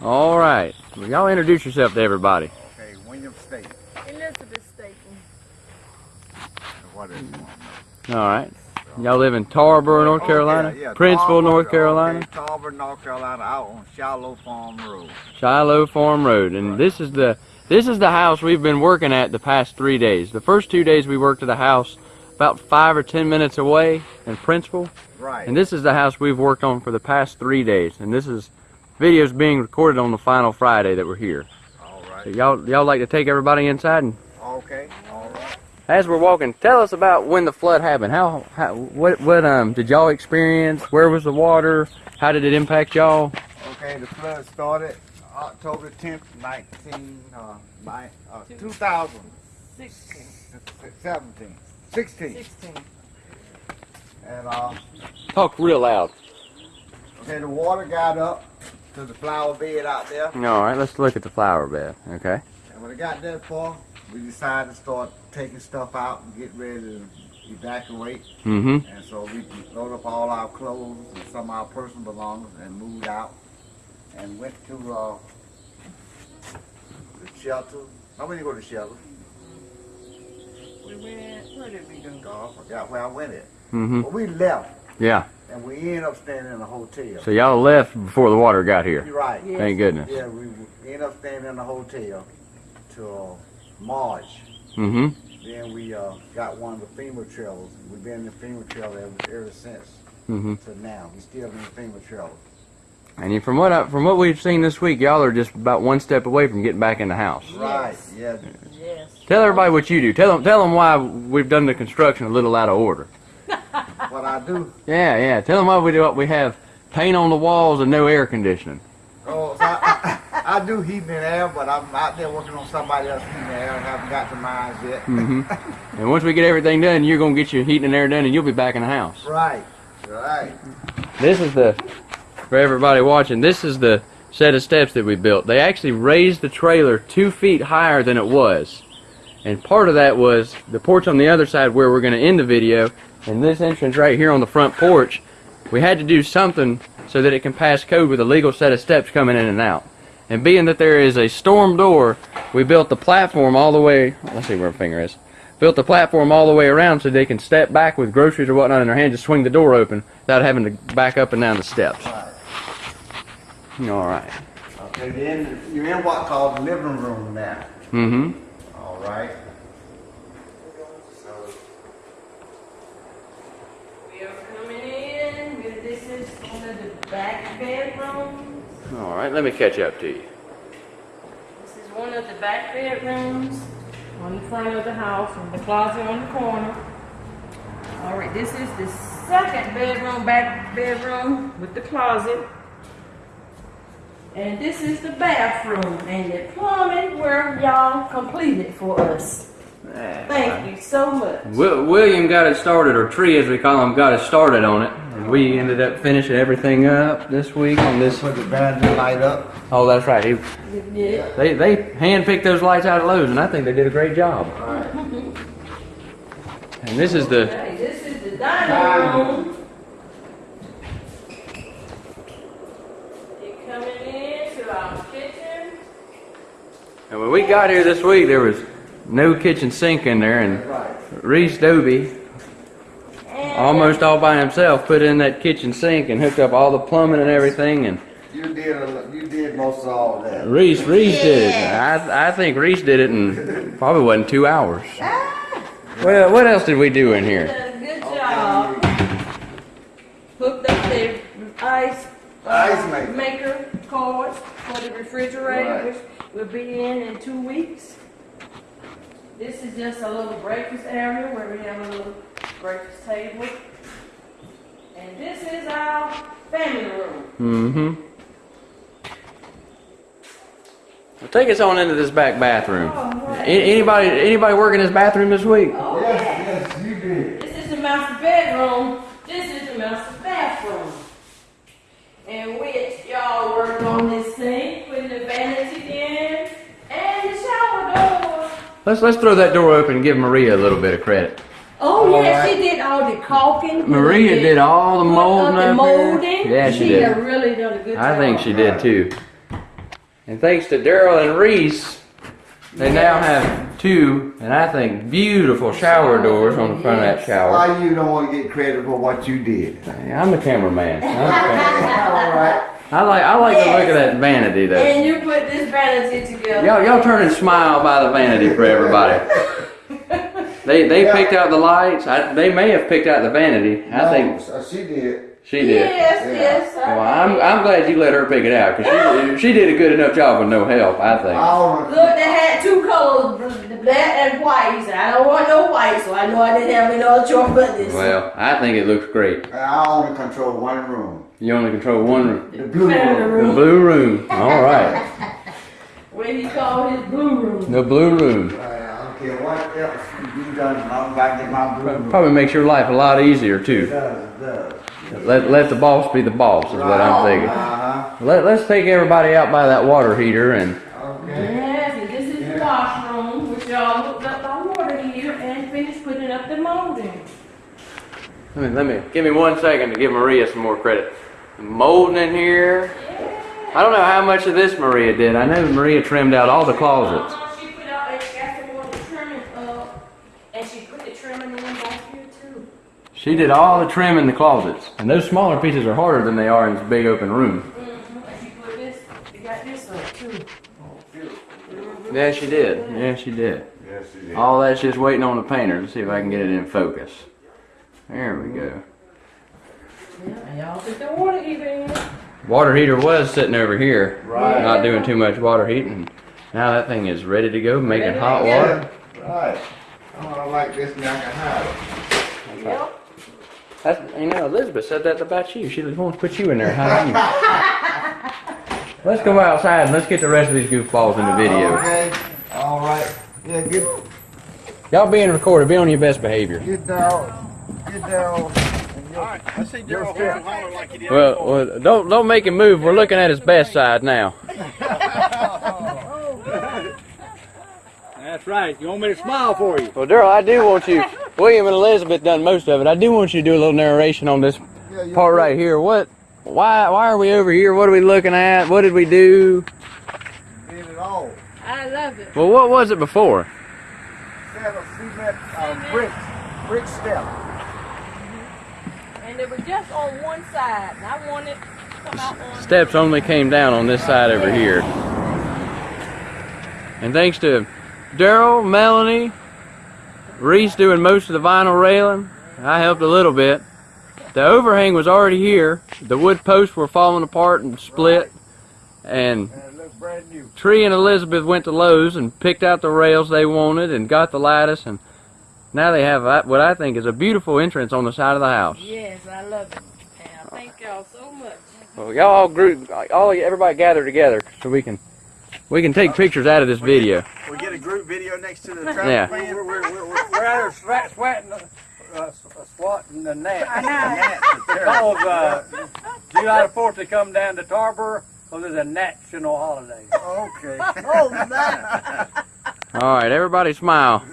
All right. Well, y'all introduce yourself to everybody. Okay, William State. Elizabeth Staten. What is it? All right. Y'all live in Tarboro, North oh, Carolina? yeah, Princeville, Tarboro, North Carolina? Okay, Tarboro, North Carolina, out on Shiloh Farm Road. Shiloh Farm Road. And Right. this is the this is the house we've been working at the past three days. The first two days we worked at a house about five or ten minutes away in Princeville. Right. And this is the house we've worked on for the past three days. And this is videos being recorded on the final Friday that we're here. all So y'all y'all like to take everybody inside and Okay, all right. as we're walking, tell us about when the flood happened. How, how what what um did y'all experience? Where was the water? How did it impact y'all? Okay, the flood started October 10th, 19, uh, nine, uh, 2017, 16. 16. 16. And, uh, Talk real loud. okay, the water got up to the flower bed out there. All right, let's look at the flower bed. Okay. And when it got that far, we decided to start taking stuff out and get ready to evacuate. Mm-hmm. And so we loaded up all our clothes and some of our personal belongings and moved out and went to uh, the shelter. I went to go to the shelter. We went, where did we go? God, I forgot where I went at. Mm-hmm. But we left Yeah. and we ended up staying in a hotel. So y'all left before the water got here. You're right. Yeah. Thank goodness. Yeah, we we ended up staying in a hotel till March. Mm-hmm. Then we uh, got one of the FEMA trailers. We've been in the FEMA trailer ever, ever since Mm-hmm. to now. We still in the FEMA trailer. And you- from what I, from what we've seen this week, y'all are just about one step away from getting back in the house. Right. Yes. Yeah. Yes. Tell everybody what you do. Tell them tell them why we've done the construction a little out of order. What I do. Yeah, yeah. Tell them why we do what we have paint on the walls and no air conditioning. Oh, so I, I, I do heating and air, but I'm out there working on somebody else heating and air. I haven't got to mine yet. Mm-hmm. and once we get everything done, you're gonna get your heating and air done, and you'll be back in the house. Right. Right. This is the for everybody watching. This is the set of steps that we built. They actually raised the trailer two feet higher than it was, and part of that was the porch on the other side where we're gonna end the video, and this entrance right here on the front porch. We had to do something so that it can pass code with a legal set of steps coming in and out. And being that there is a storm door, we built the platform all the way. Let's see where my finger is. Built the platform all the way around so they can step back with groceries or whatnot in their hand, just swing the door open without having to back up and down the steps. All right. Okay. Then you're in what called the living room now. Mm-hmm. All right. So We are coming in. We- This is one of the back bedrooms. All right. Let me catch up to you. This is one of the back bedrooms on the front of the house and the closet on the corner. All right, this is the second bedroom, back bedroom with the closet. And this is the bathroom and the plumbing where y'all completed for us. Thank you so much. Wi- William got it started, or Tree as we call him, got it started on it. And we ended up finishing everything up this week on this. put the vanity light up. Oh, that's right. He, Yeah. they they handpicked those lights out of Lowe's, and I think they did a great job. All right. And this is the Okay, this is the dining room. You're coming in our kitchen. And when we got here this week, there was no kitchen sink in there, and Reese Doby, And almost all by himself, put in that kitchen sink and hooked up all the plumbing and everything. And You did. A, you did most of all of that. Reese, Reese did it. I, I think Reese did it in probably wasn't two hours. Well, what else did we do in here? good job. Hooked up the ice. uh, Ice maker. Maker cards for the refrigerator, Right. which will be in in two weeks. This is just a little breakfast area where we have a little breakfast table. And this is our family room. Mm-hmm. Well, take us on into this back bathroom. A- anybody, anybody working this bathroom this week? Oh, Yes. yeah. Yes. You did. This is the master bedroom. This is the master bathroom. And which y'all worked on this sink with the vanity in and the shower door. Let's let's throw that door open and give Maria a little bit of credit. Oh, All yeah, right. she did all the caulking. Maria did all the put uh, up molding the molding. Yeah, she She did. have really done a good job. I think she did too. And thanks to Daryl and Reese, they now have two, and I think beautiful shower doors on the front of that shower. Why you don't want to get credit for what you did? I'm the cameraman. I'm the cameraman. All right. I like I like to look at that vanity though. And you put this vanity together. Y'all y'all turn and smile by the vanity for everybody. They they picked out the lights. I, they may have picked out the vanity. I think uh, she did. she did. Yes, Yeah. yes. I Well, I'm I'm glad you let her pick it out because she she did a good enough job with no help. I think. Oh, all Look, they had two colors, black and white. He said, I don't want no white, so I know I didn't have any other choice but this. Well, I think it looks great. I only control one room. You only control one room. The blue room. The room. blue room. All right. What he called his blue room. The blue room. I don't care what else you done, as long as I my room. Probably makes your life a lot easier It too. does, it does. Let let the boss be the boss is what I'm thinking. Uh-huh. Let let's take everybody out by that water heater and Okay. Yes, and this is the washroom, which y'all hooked up our water heater and finished putting up the molding. let me let me give me one second to give Maria some more credit. Molding in here. I don't know how much of this Maria did. I know Maria trimmed out all the closets. Uh-huh, She put out and got some more of the trimming up, and she put the trimming in back here too. She did all the trim in the closets. And those smaller pieces are harder than they are in this big open room. Mm-hmm. And she put this, she got this up too. Yeah, she did. Yeah, she did. Yes, it is. All that's just waiting on the painter to see if I can get it in focus. There we go. Yeah, y'all put the water heater in. Water heater was sitting over here, Right. not doing too much water heating. Now that thing is ready to go, making hot water. Right. Oh, I like this now I can hide it. Yep. That's, you know, Elizabeth said that about you. She wants to put you in there. How you? let's go outside and let's get the rest of these goofballs in the video. Okay. All right. Yeah, get Y'all being recorded. Be on your best behavior. get down. Get down. Alright, I see Daryl holding and holler like he did. Well, well, don't don't make him move. We're looking at his best side now. That's right. You want me to smile for you? Well, Daryl, I do want you. William and Elizabeth done most of it. I do want you to do a little narration on this Yeah, part right here. What? Why? Why are we over here? What are we looking at? What did we do? did it all. I love it. Well, what was it before? Set of cement uh, brick, brick step. And it was just on one side, and I wanted to come out on. Steps only came down on this side over here. And thanks to Daryl, Melanie, Reese doing most of the vinyl railing, I helped a little bit. The overhang was already here. The wood posts were falling apart and split. And And it looks brand new. Tree and Elizabeth went to Lowe's and picked out the rails they wanted and got the lattice. And now they have uh, what I think is a beautiful entrance on the side of the house. Yes, I love it. And I thank y'all so much. Well, y'all all group, all everybody gather together so we can we can take pictures out of this video. We get a group video next to the traffic Yeah. van. We're, we're, we're, we're out here sweat, sweating, uh, uh, swatting the net. Because uh, July the 4th they come down to Tarboro, so there's a national holiday. Okay. oh, man. All right, everybody smile.